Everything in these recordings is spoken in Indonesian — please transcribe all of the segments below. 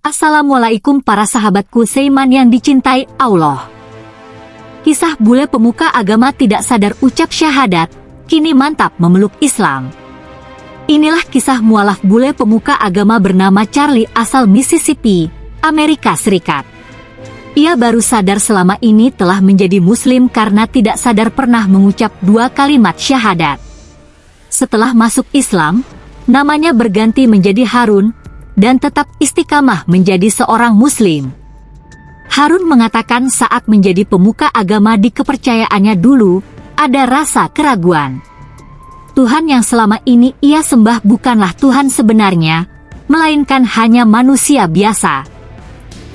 Assalamualaikum para sahabatku Seiman yang dicintai Allah. Kisah bule pemuka agama tidak sadar ucap syahadat, kini mantap memeluk Islam. Inilah kisah mualaf bule pemuka agama bernama Charlie asal Mississippi, Amerika Serikat. Ia baru sadar selama ini telah menjadi muslim karena tidak sadar pernah mengucap dua kalimat syahadat. Setelah masuk Islam, namanya berganti menjadi Harun, dan tetap istiqamah menjadi seorang muslim. Harun mengatakan saat menjadi pemuka agama di kepercayaannya dulu, ada rasa keraguan. Tuhan yang selama ini ia sembah bukanlah Tuhan sebenarnya, melainkan hanya manusia biasa.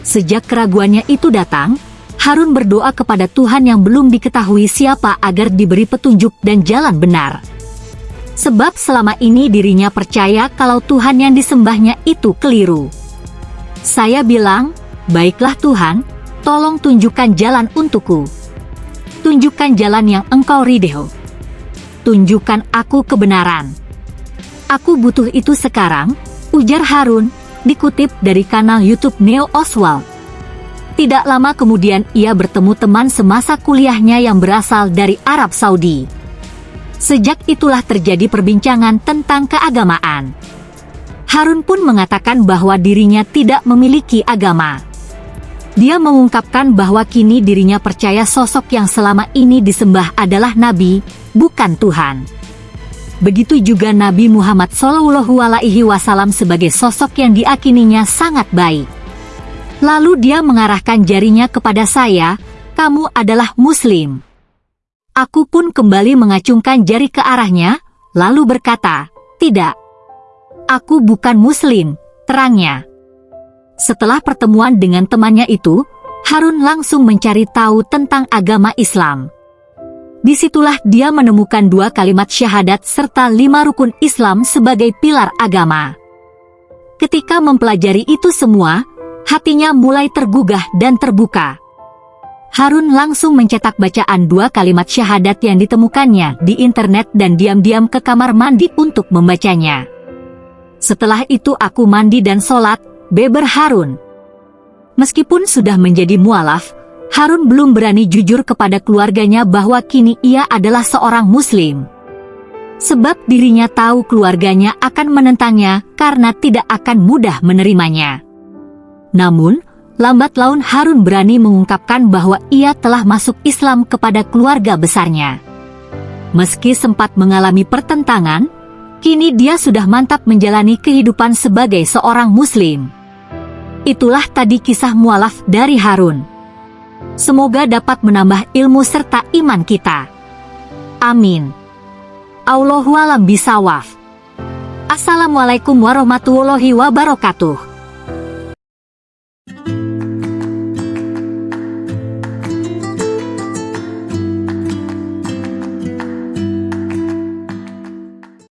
Sejak keraguannya itu datang, Harun berdoa kepada Tuhan yang belum diketahui siapa agar diberi petunjuk dan jalan benar. Sebab selama ini dirinya percaya kalau Tuhan yang disembahnya itu keliru. Saya bilang, baiklah Tuhan, tolong tunjukkan jalan untukku. Tunjukkan jalan yang engkau ridho. Tunjukkan aku kebenaran. Aku butuh itu sekarang, ujar Harun, dikutip dari kanal YouTube Neo Oswald. Tidak lama kemudian ia bertemu teman semasa kuliahnya yang berasal dari Arab Saudi. Sejak itulah terjadi perbincangan tentang keagamaan. Harun pun mengatakan bahwa dirinya tidak memiliki agama. Dia mengungkapkan bahwa kini dirinya percaya sosok yang selama ini disembah adalah Nabi, bukan Tuhan. Begitu juga Nabi Muhammad Shallallahu Alaihi Wasallam sebagai sosok yang diakininya sangat baik. Lalu dia mengarahkan jarinya kepada saya, kamu adalah Muslim. Aku pun kembali mengacungkan jari ke arahnya, lalu berkata, Tidak. Aku bukan muslim, terangnya. Setelah pertemuan dengan temannya itu, Harun langsung mencari tahu tentang agama Islam. Di situlah dia menemukan dua kalimat syahadat serta lima rukun Islam sebagai pilar agama. Ketika mempelajari itu semua, hatinya mulai tergugah dan terbuka. Harun langsung mencetak bacaan dua kalimat syahadat yang ditemukannya di internet dan diam-diam ke kamar mandi untuk membacanya. Setelah itu aku mandi dan sholat, beber Harun. Meskipun sudah menjadi mualaf, Harun belum berani jujur kepada keluarganya bahwa kini ia adalah seorang muslim. Sebab dirinya tahu keluarganya akan menentangnya karena tidak akan mudah menerimanya. Namun, lambat laun Harun berani mengungkapkan bahwa ia telah masuk Islam kepada keluarga besarnya. Meski sempat mengalami pertentangan, kini dia sudah mantap menjalani kehidupan sebagai seorang muslim. Itulah tadi kisah mualaf dari Harun. Semoga dapat menambah ilmu serta iman kita. Amin. Allahualam bisawaf. Assalamualaikum warahmatullahi wabarakatuh.